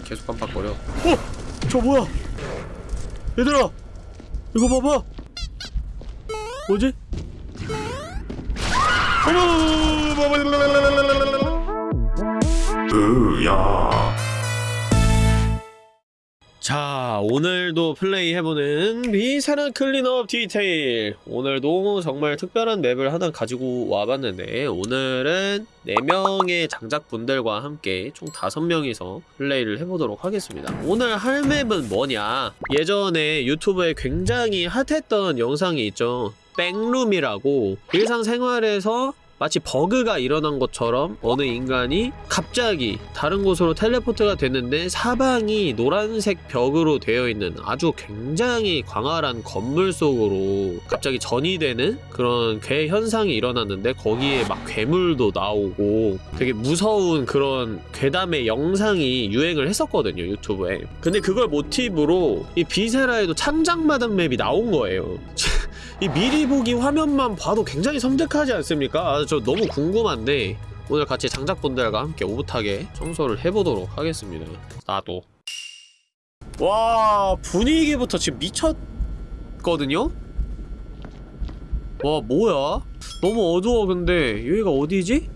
계속 깜빡거려 어! 저 뭐야 얘들아 이거 봐봐 뭐지? 어머 야 자 오늘도 플레이해보는 Viscera Cleanup Detail. 오늘도 정말 특별한 맵을 하나 가지고 와봤는데 오늘은 4명의 장작분들과 함께 총 5명이서 플레이를 해보도록 하겠습니다. 오늘 할 맵은 뭐냐? 예전에 유튜브에 굉장히 핫했던 영상이 있죠. 백룸이라고. 일상생활에서 마치 버그가 일어난 것처럼 어느 인간이 갑자기 다른 곳으로 텔레포트가 됐는데 사방이 노란색 벽으로 되어 있는 아주 굉장히 광활한 건물 속으로 갑자기 전이 되는 그런 괴 현상이 일어났는데 거기에 막 괴물도 나오고 되게 무서운 그런 괴담의 영상이 유행을 했었거든요 유튜브에. 근데 그걸 모티브로 이 비세라에도 창작마담 맵이 나온 거예요. 이 미리 보기 화면만 봐도 굉장히 섬뜩하지 않습니까? 아, 저 너무 궁금한데 오늘 같이 장작분들과 함께 오붓하게 청소를 해보도록 하겠습니다 나도 와 분위기부터 지금 미쳤거든요? 와 뭐야? 너무 어두워 근데 여기가 어디지?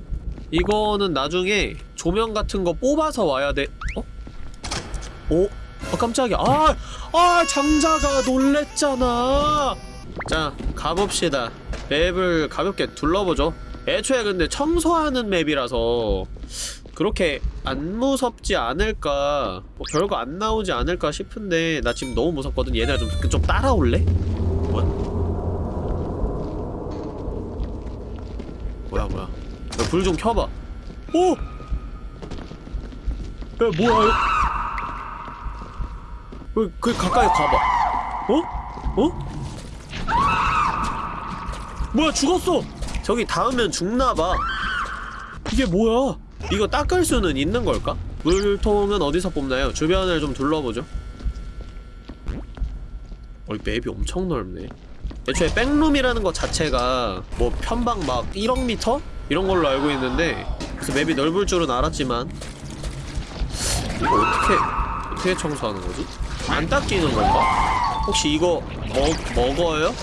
이거는 나중에 조명 같은 거 뽑아서 와야 돼 어? 어? 아 깜짝이야 아! 아 장자가 놀랬잖아 자 가봅시다 맵을 가볍게 둘러보죠 애초에 근데 청소하는 맵이라서 그렇게 안 무섭지 않을까 뭐 별거 안 나오지 않을까 싶은데 나 지금 너무 무섭거든 얘네가 좀, 좀 따라올래? 뭐야? 뭐야 뭐야 불 좀 켜봐 오! 야 뭐야 왜, 그 가까이 가봐 어? 어? 뭐야 죽었어! 저기 닿으면 죽나봐 이게 뭐야? 이거 닦을 수는 있는 걸까? 물통은 어디서 뽑나요? 주변을 좀 둘러보죠 어이 맵이 엄청 넓네 애초에 백룸이라는 것 자체가 뭐 편방 막 1억 미터? 이런 걸로 알고 있는데 그래서 맵이 넓을 줄은 알았지만 이거 어떻게 어떻게 청소하는 거지? 안 닦이는 건가? 혹시 이거 먹, 먹어요?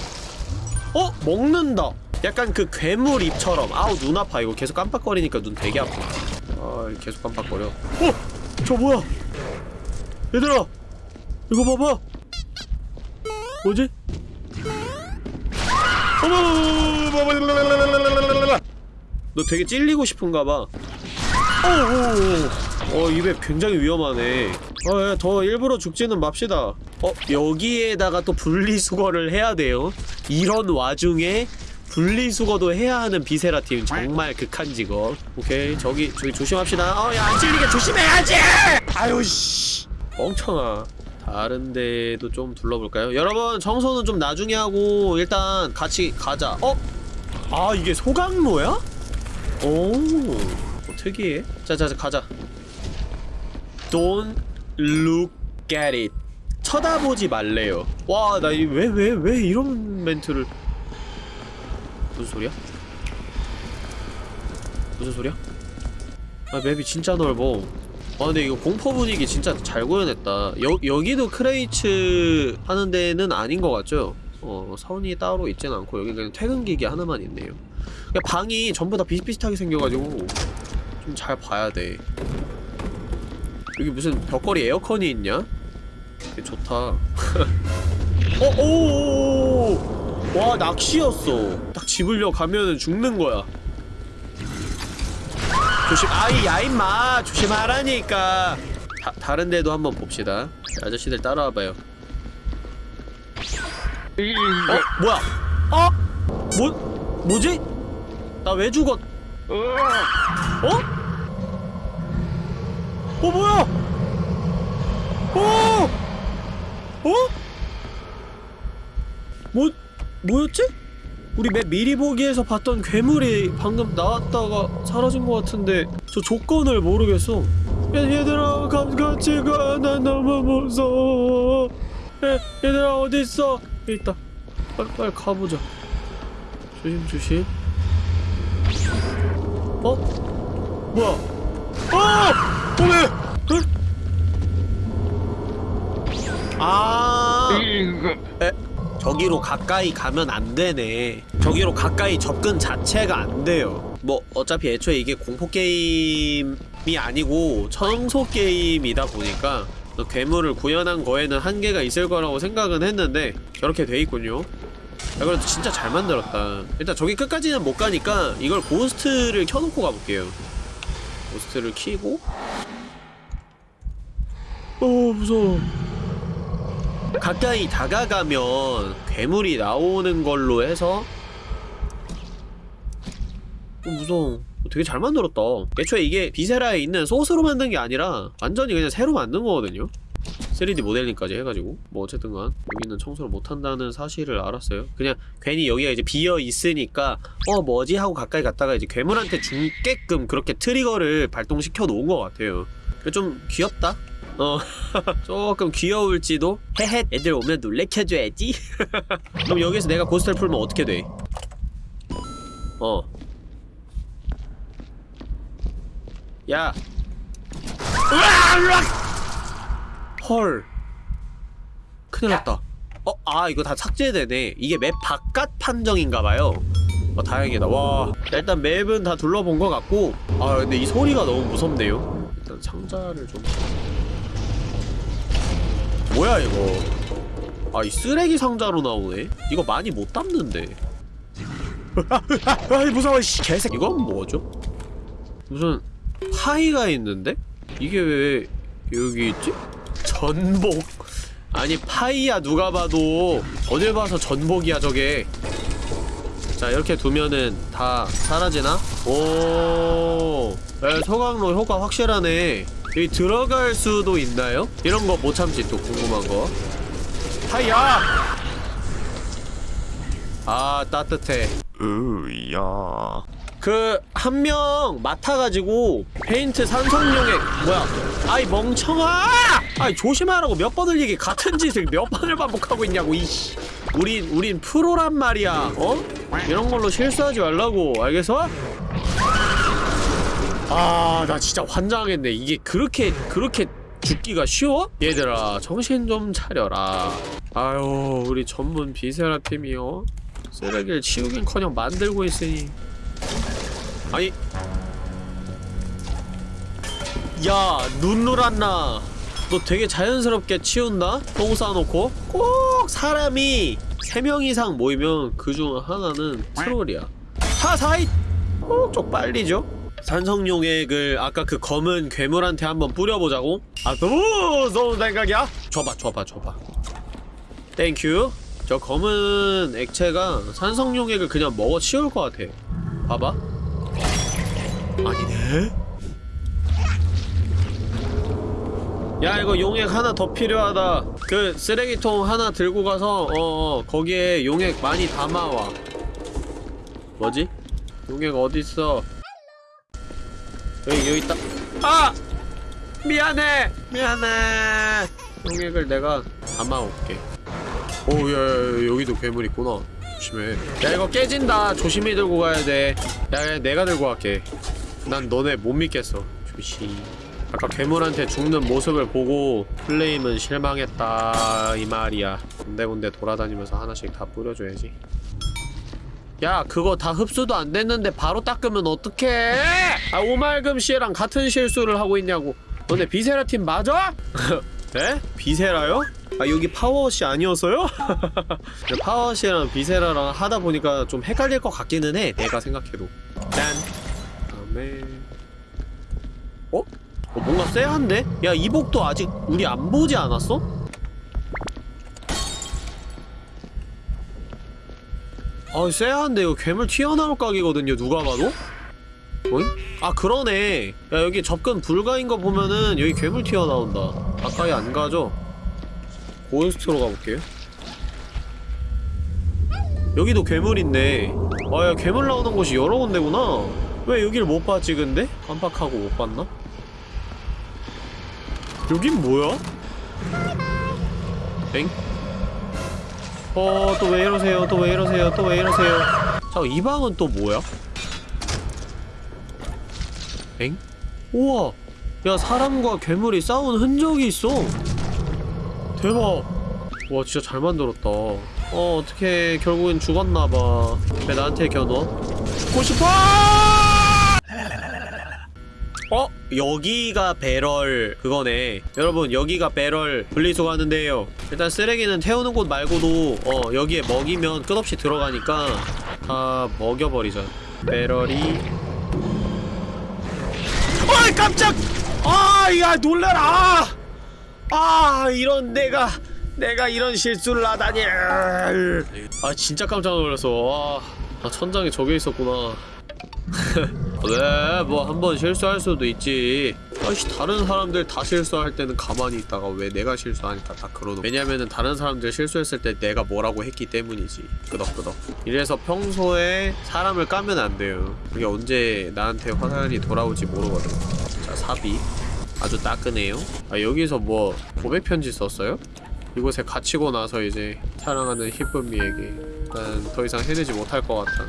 어? 먹는다 약간 그 괴물 입처럼 아우 눈 아파 이거 계속 깜빡거리니까 눈 되게 아파 아 계속 깜빡거려 어! 저 뭐야 얘들아 이거 봐봐 뭐지? 너 되게 찔리고 싶은가봐 어우 어 입에 굉장히 위험하네 어더 일부러 죽지는 맙시다 어 여기에다가 또 분리수거를 해야 돼요 이런 와중에 분리수거도 해야 하는 비세라 팀 정말 극한 직업. 오케이 저기 저기 조심합시다. 어야 안 찔리게 조심해야지! 아유 씨. 멍청아. 다른 데도 좀 둘러볼까요? 여러분 청소는 좀 나중에 하고 일단 같이 가자. 어? 아 이게 소각로야? 오 어, 특이해. 자자자 가자. Don't look at it 쳐다보지 말래요 와나왜왜 왜 이런 멘트를 무슨 소리야? 무슨 소리야? 아 맵이 진짜 넓어 아 근데 이거 공포 분위기 진짜 잘 구현했다 여, 여기도 크레이츠 하는 데는 아닌 것 같죠? 어 선이 따로 있진 않고 여기 그냥 퇴근기기 하나만 있네요 그냥 방이 전부 다 비슷비슷하게 생겨가지고 좀 잘 봐야 돼 여기 무슨 벽걸이 에어컨이 있냐? 좋다 어? 오오오오 와 낚시였어 딱 집으려 가면은 죽는 거야 조심 아이 야 임마 조심하라니까 다, 다른 데도 한번 봅시다 아저씨들 따라와봐요 어? 뭐야? 어? 뭐? 뭐지? 나 왜 죽었? 어? 어 뭐야? 어? 어? 뭐 뭐였지? 우리 맵 미리 보기에서 봤던 괴물이 방금 나왔다가 사라진 것 같은데 저 조건을 모르겠어. 야, 얘들아 감 같이 가. 난 너무 무서워. 야, 얘들아 어디 있어? 여기 있다. 빨리 빨리 가보자. 조심 조심. 어? 뭐야? 어! 어 왜? 아. 에? 저기로 가까이 가면 안 되네. 저기로 가까이 접근 자체가 안 돼요. 뭐 어차피 애초에 이게 공포 게임이 아니고 청소 게임이다 보니까 괴물을 구현한 거에는 한계가 있을 거라고 생각은 했는데 저렇게 돼 있군요. 야 그래도 진짜 잘 만들었다. 일단 저기 끝까지는 못 가니까 이걸 ghost를 켜놓고 가볼게요. ghost를 키고. 어 무서워 가까이 다가가면 괴물이 나오는 걸로 해서 어, 무서워. 되게 잘 만들었다. 애초에 이게 Viscera에 있는 소스로 만든 게 아니라 완전히 그냥 새로 만든 거거든요. 3D 모델링까지 해가지고. 뭐 어쨌든간 여기는 청소를 못한다는 사실을 알았어요. 그냥 괜히 여기가 이제 비어 있으니까 어 뭐지? 하고 가까이 갔다가 이제 괴물한테 죽게끔 그렇게 trigger를 발동시켜 놓은 것 같아요. 좀 귀엽다 어 조금 귀여울지도 헤헷 애들 오면 놀래켜줘야지 그럼 여기서 내가 ghost를 풀면 어떻게 돼? 어 야. 헐. 큰일 났다. 어, 아, 이거 다 삭제되네. 이게 맵 바깥 판정인가봐요. 어, 다행이다. 와. 일단 맵은 다 둘러본 것 같고, 아, 근데 이 소리가 너무 무섭네요. 일단 상자를 좀. 뭐야, 이거. 아, 이 쓰레기 상자로 나오네? 이거 많이 못 담는데. 아, 무서워, 씨. 개색. 이건 뭐죠? 무슨 파이가 있는데? 이게 왜 여기 있지? 전복 아니 파이야 누가 봐도 어딜 봐서 전복이야 저게 자 이렇게 두면은 다 사라지나? 오 야, 소각로 효과 확실하네 여기 들어갈 수도 있나요? 이런 거 못 참지 또 궁금한 거 파이야! 아 따뜻해 으야 그 한 명 맡아가지고 페인트 산성용액 뭐야 아이 멍청아 아이 조심하라고 몇 번을 얘기 같은 짓을 몇 번을 반복하고 있냐고 이씨 우린 우린 프로란 말이야 어? 이런 걸로 실수하지 말라고 알겠어? 아 나 진짜 환장하겠네. 이게 그렇게 그렇게 죽기가 쉬워? 얘들아 정신 좀 차려라. 아유 우리 전문 비세라 팀이요. 쓰레기를 치우긴커녕 만들고 있으니. 아니. 야 눈누란나. 너 되게 자연스럽게 치운다? 똥 싸놓고? 꼭 사람이 3명 이상 모이면 그 중 하나는 트롤이야. 사사이! 꼭쪽 빨리죠 산성용액을 아까 그 검은 괴물한테 한번 뿌려보자고? 아 너무 무서운 생각이야? 줘봐 줘봐 줘봐 thank you 저 검은 액체가 산성용액을 그냥 먹어 치울 것 같아 봐봐 아니네? 야 이거 용액 하나 더 필요하다 그 쓰레기통 하나 들고 가서 어어 거기에 용액 많이 담아와 뭐지? 용액 어딨어 여기 여기 있다. 아! 미안해! 미안해! 용액을 내가 담아올게. 오야 여기도 괴물 있구나. 조심해. 야 이거 깨진다. 조심히 들고 가야 돼야 내가 들고 갈게. 난 너네 못 믿겠어. 조심. 아까 괴물한테 죽는 모습을 보고 플레임은 실망했다 이 말이야. 군데군데 돌아다니면서 하나씩 다 뿌려줘야지 야 그거 다 흡수도 안 됐는데 바로 닦으면 어떡해 아 오말금 씨랑 같은 실수를 하고 있냐고 너네 Viscera 팀 맞아? 에? Viscera요? 아 여기 PowerWash 아니었어요? PowerWash랑 Viscera랑 하다 보니까 좀 헷갈릴 것 같기는 해 내가 생각해도 짠 다음에 어? 어 뭔가 쎄한데? 야 이 복도 아직 우리 안 보지 않았어? 아 쎄한데 이거 괴물 튀어나올 각이거든요 누가 봐도? 어잉? 아 그러네 야 여기 접근 불가인 거 보면은 여기 괴물 튀어나온다 가까이 안 가죠? 고스트로 가볼게요 여기도 괴물 있네 아야 괴물 나오는 곳이 여러 군데구나 왜 여길 못 봤지 근데? 깜빡하고 못 봤나? 여긴 뭐야? 엥? 어, 또 왜 이러세요? 또 왜 이러세요? 또 왜 이러세요? 자, 이 방은 또 뭐야? 엥? 우와! 야, 사람과 괴물이 싸운 흔적이 있어! 대박 와 진짜 잘 만들었다 어 어떻게 결국엔 죽었나봐 왜 나한테 겨눠 죽고 싶어 어? 여기가 배럴 그거네. 여러분 여기가 배럴 분리수거 하는데요. 일단 쓰레기는 태우는 곳 말고도 어 여기에 먹이면 끝없이 들어가니까 다 먹여버리자 배럴이. 어이 깜짝! 아야 놀래라! 아 이런 내가 내가 이런 실수를 하다니. 아 진짜 깜짝 놀랐어. 와 아, 천장에 저게 있었구나 왜, 뭐, 한 번 실수할 수도 있지. 아이씨, 다른 사람들 다 실수할 때는 가만히 있다가 왜 내가 실수하니까 다 그러노. 왜냐면은 다른 사람들 실수했을 때 내가 뭐라고 했기 때문이지. 끄덕끄덕. 이래서 평소에 사람을 까면 안 돼요. 그게 언제 나한테 화살이 돌아올지 모르거든. 자, 사비. 아주 따끈해요. 아, 여기서 뭐, 고백 편지 썼어요? 이곳에 갇히고 나서 이제 사랑하는 희쁨이에게 난 더 이상 해내지 못할 것 같아.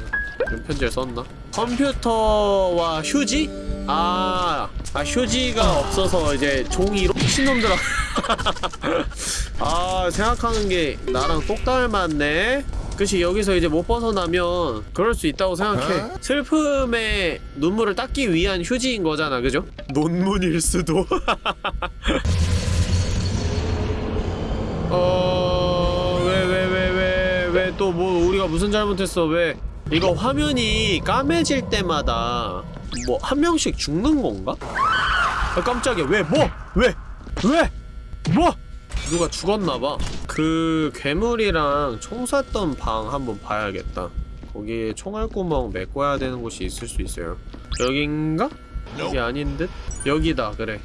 편지를 썼나? 컴퓨터와 휴지? 아, 아 휴지가 없어서 이제 종이로 미친놈들아. 아 생각하는 게 나랑 똑 닮았네. 그치 여기서 이제 못 벗어나면 그럴 수 있다고 생각해 슬픔의 눈물을 닦기 위한 휴지인 거잖아 그죠? 논문일 수도 어... 왜 왜 왜 왜 왜 또 뭐 우리가 무슨 잘못했어 왜 이거 화면이 까매질 때마다 뭐 한 명씩 죽는 건가? 아 깜짝이야 왜 뭐? 왜? 왜? 뭐? 누가 죽었나봐 그 괴물이랑 총 쐈던 방 한번 봐야겠다 거기에 총알구멍 메꿔야 되는 곳이 있을 수 있어요 여긴가? 여기 아닌 듯? 여기다 그래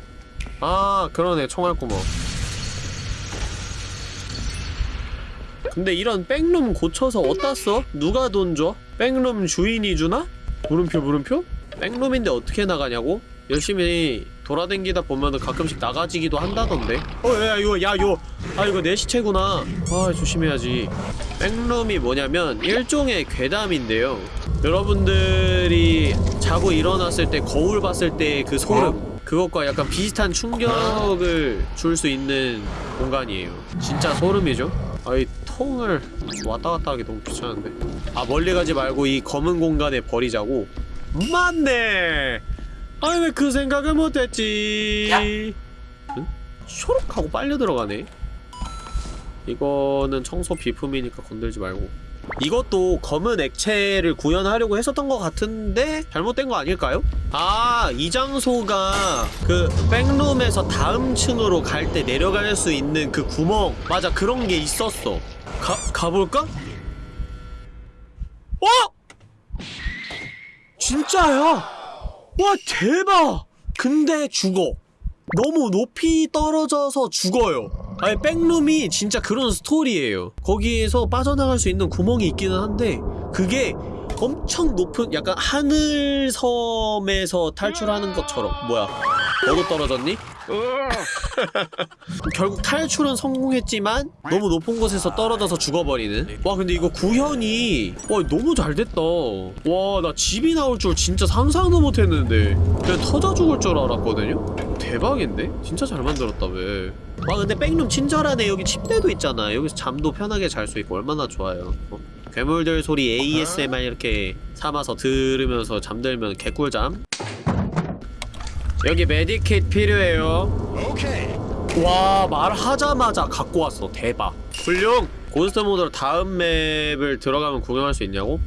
아 그러네 총알구멍 근데 이런 백룸 고쳐서 어디다 써? 누가 돈 줘? 백룸 주인이 주나? 물음표 물음표? 백룸인데 어떻게 나가냐고? 열심히 돌아댕기다 보면 은 가끔씩 나가지기도 한다던데 어야 이거 야 이거 아 이거 내 시체구나 아 조심해야지 백룸이 뭐냐면 일종의 괴담인데요 여러분들이 자고 일어났을 때 거울 봤을 때 그 소름 그것과 약간 비슷한 충격을 줄 수 있는 공간이에요 진짜 소름이죠 아이 통을 왔다 갔다 하기 너무 귀찮은데? 아 멀리 가지 말고 이 검은 공간에 버리자고? 맞네! 아니 왜 그 생각을 못했지? 응? 쇼록 하고 빨려 들어가네? 이거는 청소 비품이니까 건들지 말고 이것도 검은 액체를 구현하려고 했었던 것 같은데 잘못된 거 아닐까요? 아, 이 장소가 그 백룸에서 다음 층으로 갈 때 내려갈 수 있는 그 구멍 맞아 그런 게 있었어 가, 가볼까? 어? 진짜야! 와 대박! 근데 죽어 너무 높이 떨어져서 죽어요 아니 백룸이 진짜 그런 스토리예요. 거기에서 빠져나갈 수 있는 구멍이 있기는 한데 그게 엄청 높은 약간 하늘섬에서 탈출하는 것처럼. 뭐야 너도 떨어졌니? 결국 탈출은 성공했지만 너무 높은 곳에서 떨어져서 죽어버리는 와 근데 이거 구현이 와 너무 잘 됐다 와 나 집이 나올 줄 진짜 상상도 못했는데 그냥 터져 죽을 줄 알았거든요? 대박인데? 진짜 잘 만들었다 왜 와 근데 백룸 친절하네 여기 침대도 있잖아 여기서 잠도 편하게 잘 수 있고 얼마나 좋아요 어? 괴물들 소리 ASMR 이렇게 삼아서 들으면서 잠들면 개꿀잠 여기 메디킷 필요해요. 와 말하자마자 갖고 왔어. 대박. 훌륭. 고스트 모드로 다음 맵을 들어가면 구경할 수 있냐고?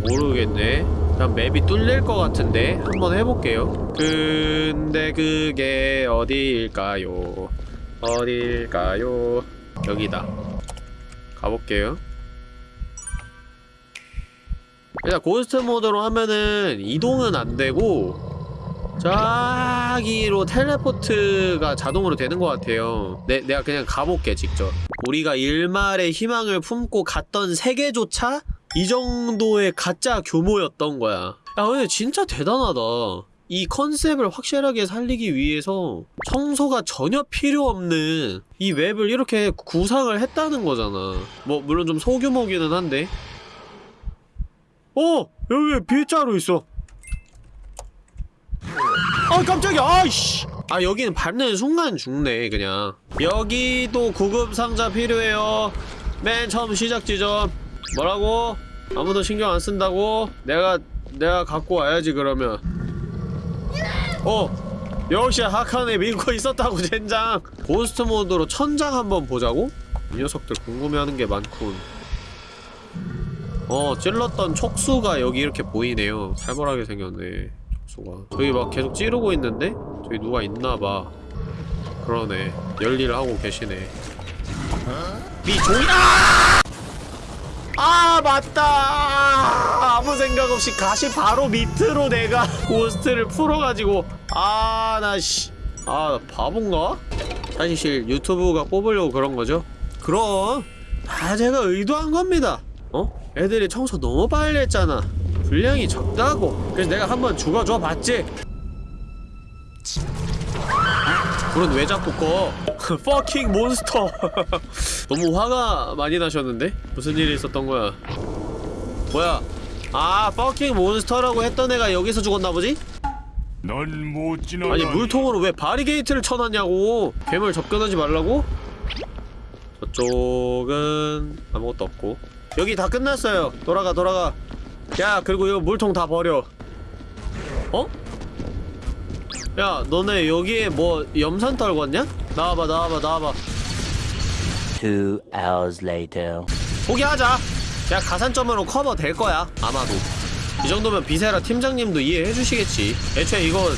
모르겠네. 그냥 맵이 뚫릴 것 같은데 한번 해볼게요. 근데 그게 어디일까요? 어딜까요? 여기다. 가볼게요. 일단 고스트 모드로 하면은 이동은 안되고 저기로 텔레포트가 자동으로 되는 것 같아요. 내, 내가 그냥 가볼게 직접. 우리가 일말의 희망을 품고 갔던 세계조차 이 정도의 가짜 규모였던 거야. 야 근데 진짜 대단하다. 이 컨셉을 확실하게 살리기 위해서 청소가 전혀 필요 없는 이 웹을 이렇게 구상을 했다는 거잖아. 뭐 물론 좀 소규모기는 한데. 어! 여기 빗자루 있어 아 깜짝이야. 아이씨. 아 여기는 밟는 순간 죽네 그냥. 여기도 구급 상자 필요해요. 맨 처음 시작 지점. 뭐라고? 아무도 신경 안 쓴다고? 내가 내가 갖고 와야지 그러면. 어 역시 하칸에 믿고 있었다고 젠장. 고스트 모드로 천장 한번 보자고? 이 녀석들 궁금해하는 게 많군. 어 찔렀던 촉수가 여기 이렇게 보이네요. 살벌하게 생겼네 촉수가 저기 막 계속 찌르고 있는데? 저기 누가 있나봐 그러네 열일을 하고 계시네 미 종이 아! 아 맞다 아무 생각 없이 가시 바로 밑으로 내가 고스트를 풀어가지고 아 나씨 아 바본가? 사실 유튜브가 뽑으려고 그런 거죠? 그럼 다 제가 의도한 겁니다 어? 애들이 청소 너무 빨리 했잖아 분량이 적다고 그래서 내가 한번 죽어줘 봤지? 불은 왜 자꾸 꺼? fucking monster 너무 화가 많이 나셨는데? 무슨 일이 있었던 거야? 뭐야? 아 fucking monster라고 했던 애가 여기서 죽었나 보지? 넌못 지나가. 아니 물통으로 왜 바리게이트를 쳐놨냐고 괴물 접근하지 말라고? 저쪽은 아무것도 없고 여기 다 끝났어요 돌아가 돌아가 야 그리고 이거 물통 다 버려 어? 야 너네 여기에 뭐 염산 떨궜냐? 나와봐 나와봐 나와봐 Two hours later. 포기하자 야 가산점으로 커버 될 거야 아마도 이 정도면 Viscera 팀장님도 이해해 주시겠지 애초에 이거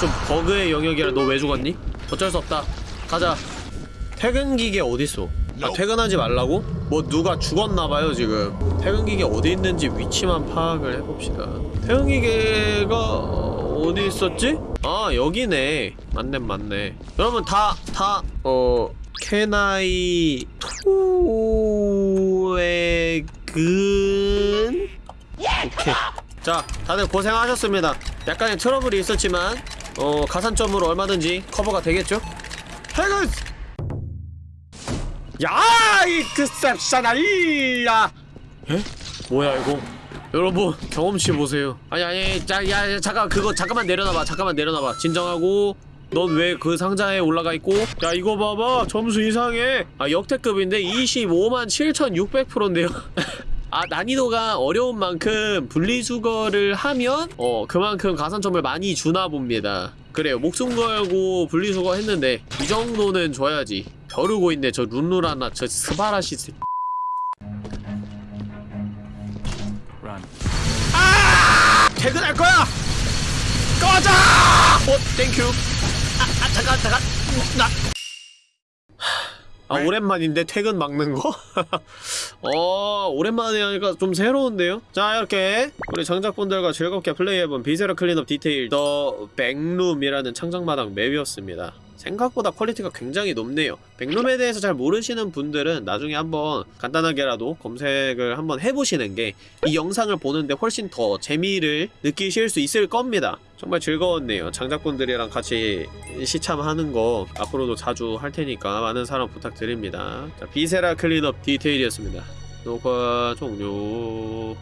좀 버그의 영역이라 너 왜 죽었니? 어쩔 수 없다 가자 퇴근 기계 어딨어 아 퇴근하지 말라고? 뭐 누가 죽었나봐요 지금. 퇴근 기계 어디 있는지 위치만 파악을 해봅시다. 퇴근 기계가 어디 있었지? 아 여기네. 맞네 맞네. 여러분 다 다 어 캐나이 토액은 오케이. 자 다들 고생하셨습니다. 약간의 트러블이 있었지만 어 가산점으로 얼마든지 커버가 되겠죠? 해근 야이 그셉샤나이야 에? 뭐야 이거? 여러분 경험치 보세요. 아니 아니 자, 야, 야 잠깐 그거 잠깐만 내려놔봐 잠깐만 내려놔봐. 진정하고 넌 왜 그 상자에 올라가 있고? 야 이거 봐봐 점수 이상해. 아 역대급인데 25만 7600%인데요. 아 난이도가 어려운 만큼 분리수거를 하면 어 그만큼 가산점을 많이 주나 봅니다. 그래요 목숨 걸고 분리수거 했는데 이 정도는 줘야지 벼르고 있네 저 룬루라나 저 스바라시 새 아! 퇴근할 거야! 꺼져! 어, thank you. 아, 아, 잠깐, 잠깐. 나. 아, 오랜만인데 퇴근 막는 거? 어, 오랜만에 하니까 좀 새로운데요? 자, 이렇게 우리 장작분들과 즐겁게 플레이해본 Viscera Cleanup Detail The Backroom이라는 창작마당 맵이었습니다. 생각보다 퀄리티가 굉장히 높네요. Backroom에 대해서 잘 모르시는 분들은 나중에 한번 간단하게라도 검색을 한번 해보시는 게 이 영상을 보는데 훨씬 더 재미를 느끼실 수 있을 겁니다. 정말 즐거웠네요. 장작분들이랑 같이 시참하는 거 앞으로도 자주 할 테니까 많은 사랑 부탁드립니다. 자, Viscera Cleanup Detail이었습니다. 녹화 종료.